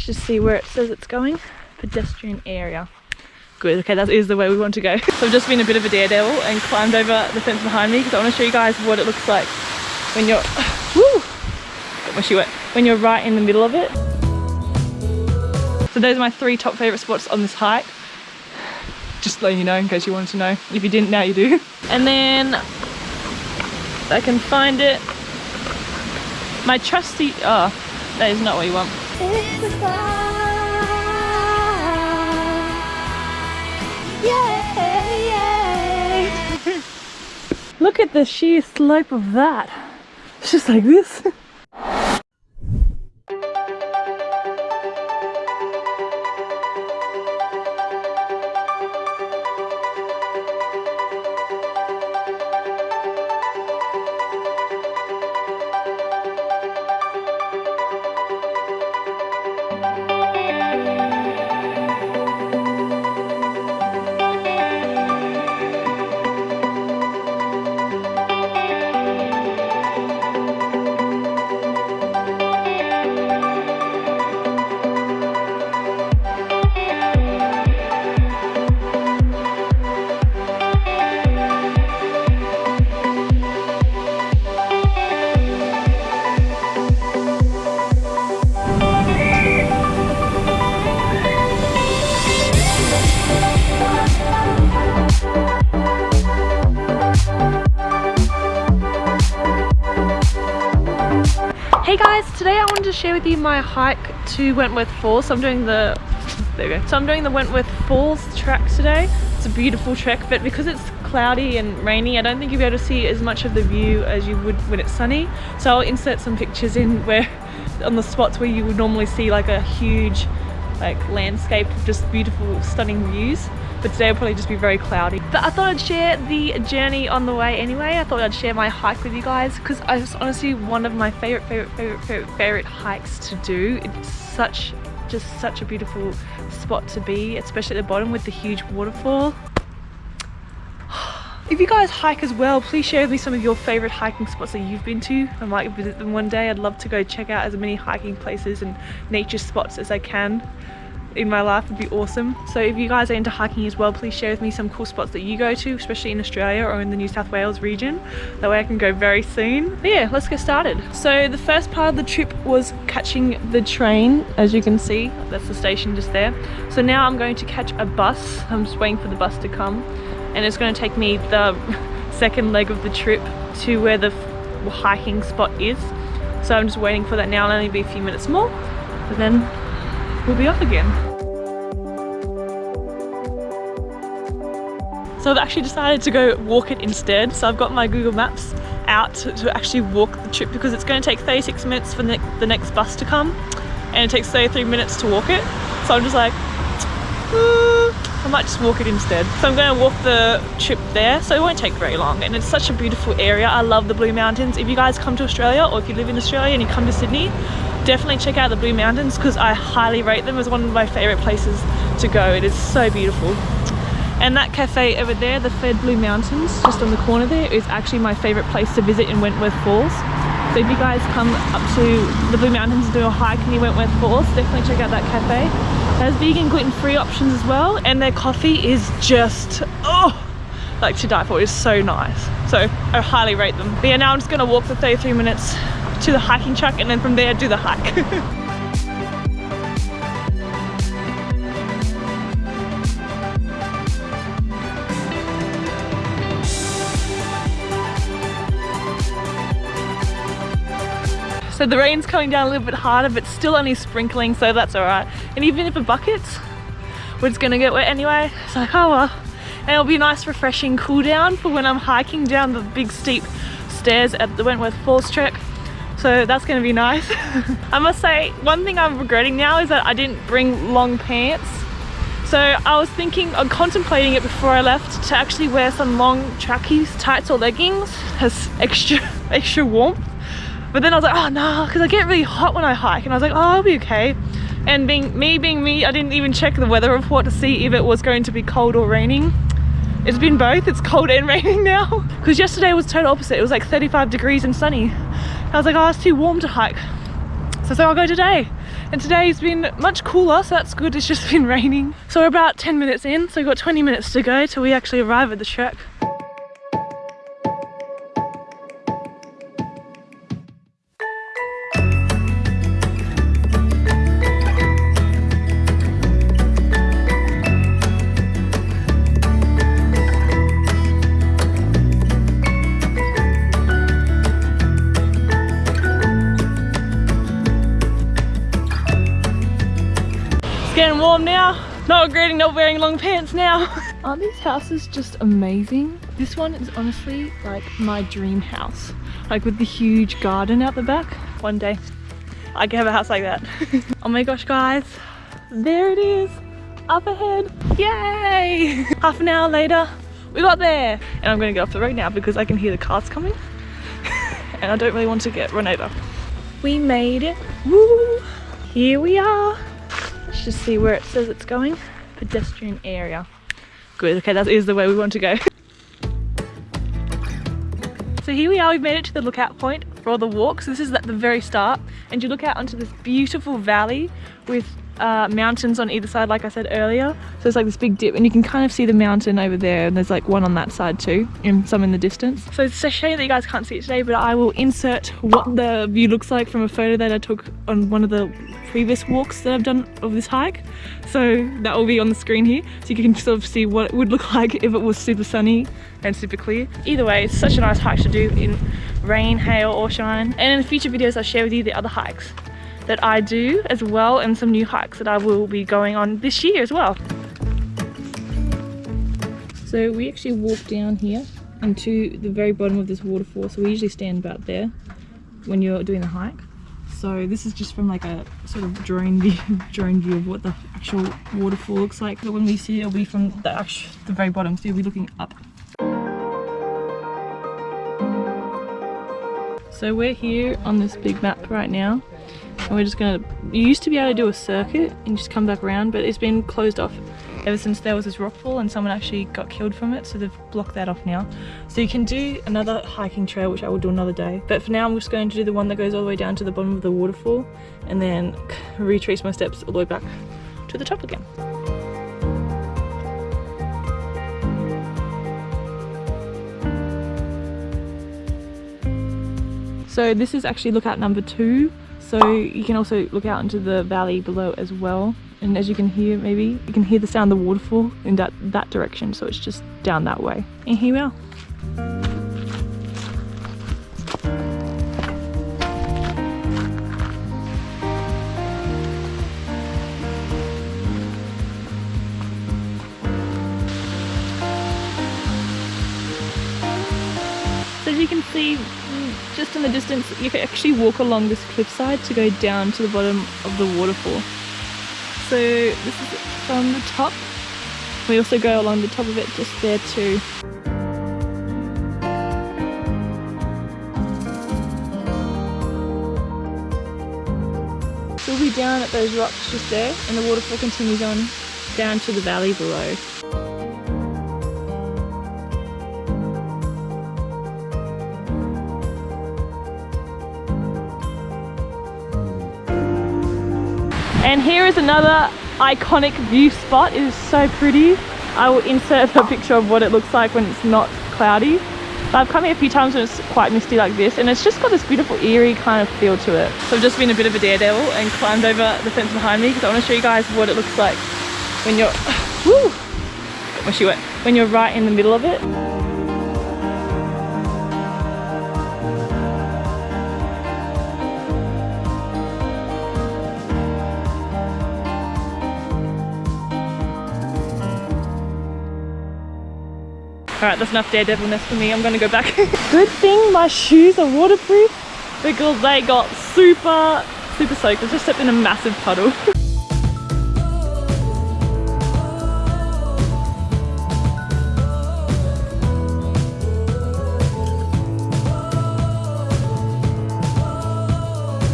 Let's just see where it says it's going. Pedestrian area. Good, okay, that is the way we want to go. So I've just been a bit of a daredevil and climbed over the fence behind me because I want to show you guys what it looks like when you're, woo, got my shoe wet, when you're right in the middle of it. So those are my three top favorite spots on this hike. Just letting you know in case you wanted to know. If you didn't, now you do. And then I can find it. My trusty, oh, that is not what you want. Look at the sheer slope of that. It's just like this. share with you my hike to Wentworth Falls. So I'm doing the, there we go. So I'm doing the Wentworth Falls track today. It's a beautiful trek, but because it's cloudy and rainy, I don't think you'll be able to see as much of the view as you would when it's sunny. So I'll insert some pictures in where, on the spots where you would normally see like a huge like landscape of just beautiful stunning views but today will probably just be very cloudy. But I thought I'd share the journey on the way anyway. I thought I'd share my hike with you guys because it's honestly one of my favorite favorite favorite favorite favorite hikes to do. It's such just such a beautiful spot to be especially at the bottom with the huge waterfall. If you guys hike as well, please share with me some of your favorite hiking spots that you've been to. I might visit them one day. I'd love to go check out as many hiking places and nature spots as I can in my life would be awesome. So if you guys are into hiking as well, please share with me some cool spots that you go to, especially in Australia or in the New South Wales region. That way I can go very soon. But yeah, let's get started. So the first part of the trip was catching the train, as you can see. That's the station just there. So now I'm going to catch a bus. I'm just waiting for the bus to come and it's going to take me the second leg of the trip to where the hiking spot is so I'm just waiting for that now it'll only be a few minutes more and then we'll be off again so I've actually decided to go walk it instead so I've got my Google Maps out to, actually walk the trip because it's going to take 36 minutes for the, the next bus to come and it takes 33 minutes to walk it so I'm just like hmm, I might just walk it instead. So I'm going to walk the trip there, so it won't take very long. And it's such a beautiful area. I love the Blue Mountains. If you guys come to Australia or if you live in Australia and you come to Sydney, definitely check out the Blue Mountains because I highly rate them as one of my favourite places to go. It is so beautiful. And that cafe over there, the Fed Blue Mountains, just on the corner there, is actually my favourite place to visit in Wentworth Falls. So if you guys come up to the Blue Mountains and do a hike near Wentworth Falls, definitely check out that cafe. It has vegan gluten-free options as well and their coffee is just, oh, like to die for. It's so nice. So I highly rate them. But yeah, now I'm just gonna walk for 33 minutes to the hiking track and then from there do the hike. So the rain's coming down a little bit harder, but still only sprinkling, so that's all right. And even if it buckets, we're just gonna get wet anyway. It's like, oh well. And it'll be a nice refreshing cool down for when I'm hiking down the big steep stairs at the Wentworth Falls trek. So that's gonna be nice. I must say, one thing I'm regretting now is that I didn't bring long pants. So I was thinking, I'm contemplating it before I left to actually wear some long trackies, tights or leggings as extra, extra warmth but then I was like, oh no, because I get really hot when I hike. And I was like, oh, I'll be okay. And being me being me, I didn't even check the weather report to see if it was going to be cold or raining. It's been both, it's cold and raining now. Because yesterday was total opposite. It was like 35 degrees and sunny. I was like, oh, it's too warm to hike. So, I so I'll go today. And today's been much cooler, so that's good. It's just been raining. So we're about 10 minutes in, so we've got 20 minutes to go till we actually arrive at the Trek. Getting warm now. Not regretting not wearing long pants now. Aren't these houses just amazing? This one is honestly like my dream house. Like with the huge garden out the back. One day I can have a house like that. oh my gosh guys, there it is, up ahead. Yay! Half an hour later, we got there. And I'm gonna get off the road now because I can hear the cars coming. and I don't really want to get run over. We made it, woo! Here we are. Let's just see where it says it's going. Pedestrian area. Good, okay, that is the way we want to go. so here we are, we've made it to the lookout point for the walks. This is at the very start and you look out onto this beautiful valley with uh, mountains on either side like I said earlier. So it's like this big dip and you can kind of see the mountain over there and there's like one on that side too and some in the distance. So it's a shame that you guys can't see it today but I will insert what the view looks like from a photo that I took on one of the previous walks that I've done of this hike. So that will be on the screen here so you can sort of see what it would look like if it was super sunny and super clear. Either way it's such a nice hike to do in rain hail or shine. And in future videos I'll share with you the other hikes that I do as well and some new hikes that I will be going on this year as well. So we actually walk down here into the very bottom of this waterfall so we usually stand about there when you're doing the hike. So this is just from like a sort of drone view, drone view of what the actual waterfall looks like. But when we see it, it'll be from the, actual, the very bottom, so you'll be looking up. So we're here on this big map right now and we're just gonna you used to be able to do a circuit and just come back around but it's been closed off ever since there was this rockfall and someone actually got killed from it so they've blocked that off now. So you can do another hiking trail which I will do another day. But for now I'm just going to do the one that goes all the way down to the bottom of the waterfall and then retrace my steps all the way back to the top again. So this is actually lookout number two so you can also look out into the valley below as well. And as you can hear maybe you can hear the sound of the waterfall in that that direction. So it's just down that way. And here we are. You can see just in the distance you can actually walk along this cliffside to go down to the bottom of the waterfall. So this is from the top. We also go along the top of it just there too. We'll be down at those rocks just there and the waterfall continues on down to the valley below And here is another iconic view spot. It is so pretty. I will insert a picture of what it looks like when it's not cloudy. But I've come here a few times when it's quite misty like this and it's just got this beautiful eerie kind of feel to it. So I've just been a bit of a daredevil and climbed over the fence behind me because I want to show you guys what it looks like when you're, woo, got my shoe wet, when you're right in the middle of it. Alright, that's enough daredevilness for me. I'm gonna go back. Good thing my shoes are waterproof because they got super, super soaked. I just stepped in a massive puddle.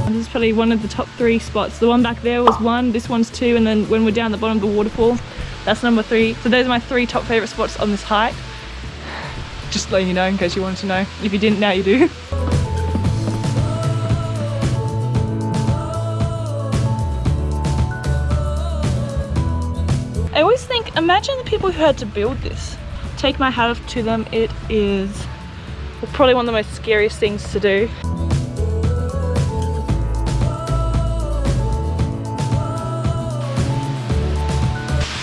This is probably one of the top three spots. The one back there was one, this one's two, and then when we're down the bottom of the waterfall, that's number three. So those are my three top favorite spots on this hike just letting you know in case you wanted to know. If you didn't, now you do. I always think, imagine the people who had to build this. Take my hat off to them, it is probably one of the most scariest things to do.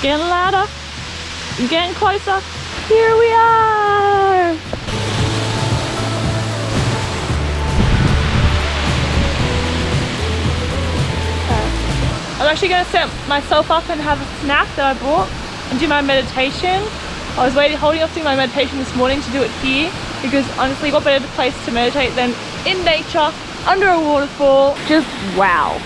Getting louder, I'm getting closer. Here we are. Uh, I'm actually going to set myself up and have a snack that I brought and do my meditation. I was waiting, holding off doing my meditation this morning to do it here because honestly what better place to meditate than in nature, under a waterfall, just wow.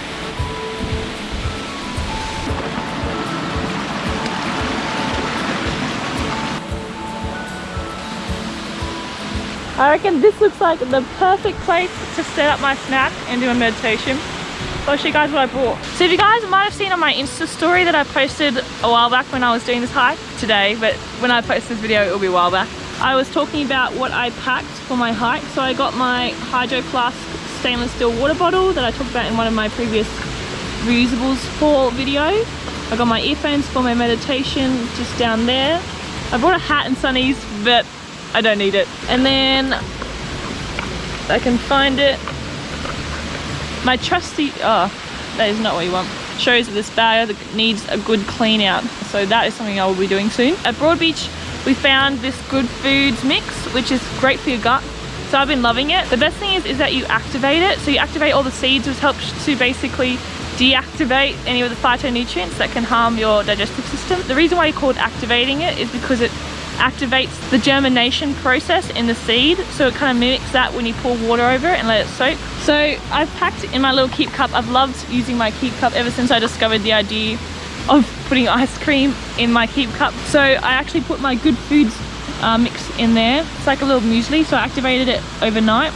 I reckon this looks like the perfect place to set up my snack and do a meditation. So I'll show you guys what I bought. So if you guys might have seen on my Insta story that I posted a while back when I was doing this hike today, but when I post this video, it'll be a while back. I was talking about what I packed for my hike. So I got my Hydro Flask stainless steel water bottle that I talked about in one of my previous reusables for videos. I got my earphones for my meditation just down there. I brought a hat and sunnies, but I don't need it. And then I can find it my trusty, oh, that is not what you want. Shows that this bag needs a good clean out. So that is something I will be doing soon. At Broadbeach, we found this Good Foods mix, which is great for your gut. So I've been loving it. The best thing is, is that you activate it. So you activate all the seeds, which helps to basically deactivate any of the phytonutrients that can harm your digestive system. The reason why you call it activating it is because it activates the germination process in the seed so it kind of mimics that when you pour water over it and let it soak. So I've packed in my little keep cup. I've loved using my keep cup ever since I discovered the idea of putting ice cream in my keep cup. So I actually put my good foods uh, mix in there. It's like a little muesli so I activated it overnight.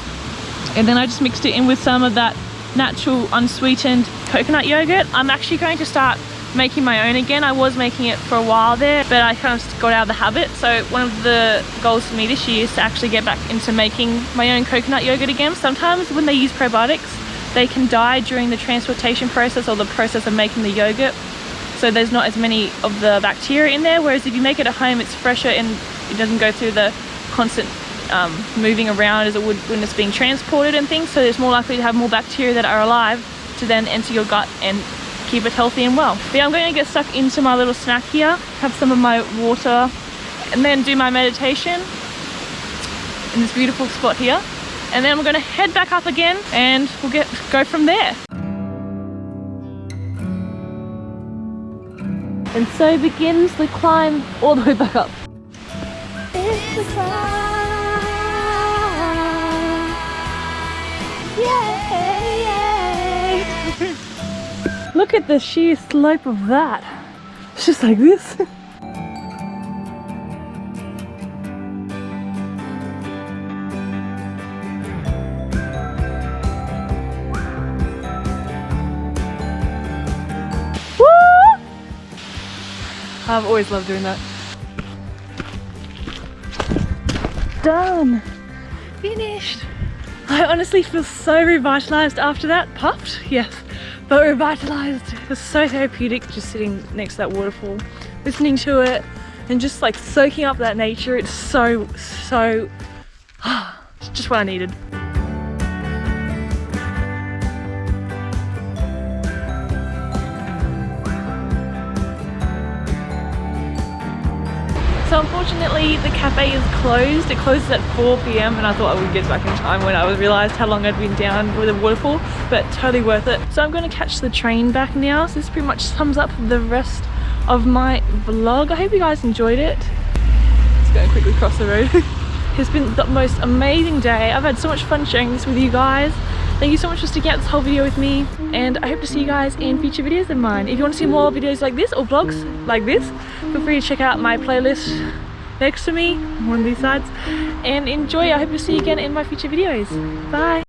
And then I just mixed it in with some of that natural unsweetened coconut yogurt. I'm actually going to start making my own again. I was making it for a while there, but I kind of got out of the habit. So one of the goals for me this year is to actually get back into making my own coconut yogurt again. Sometimes when they use probiotics, they can die during the transportation process or the process of making the yogurt. So there's not as many of the bacteria in there. Whereas if you make it at home, it's fresher and it doesn't go through the constant um, moving around as it would when it's being transported and things. So it's more likely to have more bacteria that are alive to then enter your gut and keep it healthy and well. But yeah, I'm going to get stuck into my little snack here, have some of my water, and then do my meditation in this beautiful spot here. And then we're going to head back up again and we'll get go from there. And so begins the climb all the way back up. Look at the sheer slope of that. It's just like this. I've always loved doing that. Done! Finished! I honestly feel so revitalized after that. Puffed? Yes but revitalized. It was so therapeutic just sitting next to that waterfall, listening to it and just like soaking up that nature. It's so, so, it's just what I needed. Unfortunately the cafe is closed. It closes at 4 p.m. and I thought I would get back in time when I was realised how long I'd been down with the waterfall, but totally worth it. So I'm going to catch the train back now. So this pretty much sums up the rest of my vlog. I hope you guys enjoyed it. Just going to quickly cross the road. it's been the most amazing day. I've had so much fun sharing this with you guys. Thank you so much for sticking out this whole video with me and I hope to see you guys in future videos of mine. If you want to see more videos like this or vlogs like this, feel free to check out my playlist next to me, one of these sides, and enjoy. I hope to see you again in my future videos. Bye!